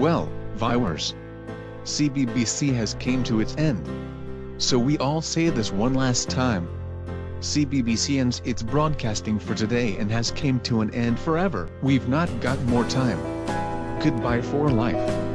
Well, viewers, CBBC has came to its end. So we all say this one last time. CBBC ends its broadcasting for today and has came to an end forever. We've not got more time. Goodbye for life.